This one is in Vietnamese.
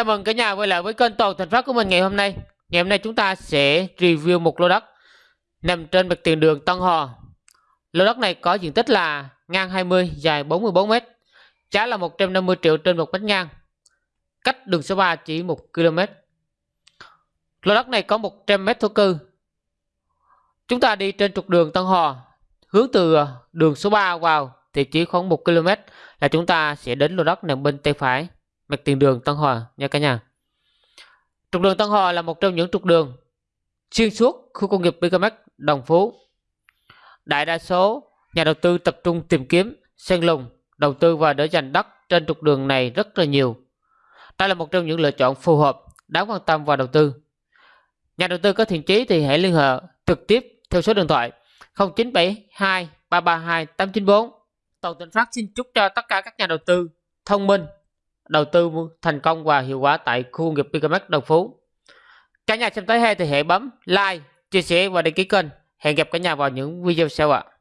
Chào mừng cả nhà quay lại với kênh Toàn Thành Phát của mình ngày hôm nay. Ngày hôm nay chúng ta sẽ review một lô đất nằm trên mặt tiền đường Tân Hò. Lô đất này có diện tích là ngang 20, dài 44 m. Giá là 150 triệu trên một mét ngang. Cách đường số 3 chỉ 1 km. Lô đất này có 100 m thổ cư. Chúng ta đi trên trục đường Tân Hò, hướng từ ờ, đường số 3 vào thì chỉ khoảng 1 km là chúng ta sẽ đến lô đất nằm bên tay phải mạch tiền đường Tân Hòa nha cả nhà. Trục đường Tân Hòa là một trong những trục đường xuyên suốt khu công nghiệp BKMX Đồng Phú. Đại đa số nhà đầu tư tập trung tìm kiếm, sen lùng, đầu tư và để dành đất trên trục đường này rất là nhiều. Đây là một trong những lựa chọn phù hợp, đáng quan tâm và đầu tư. Nhà đầu tư có thiện chí thì hãy liên hệ trực tiếp theo số điện thoại 0972 332 894. Tịnh Phát xin chúc cho tất cả các nhà đầu tư thông minh, đầu tư thành công và hiệu quả tại khu công nghiệp BKMX Đồng Phú. Cả nhà xem tới hay thì hãy bấm like, chia sẻ và đăng ký kênh. Hẹn gặp cả nhà vào những video sau ạ. À.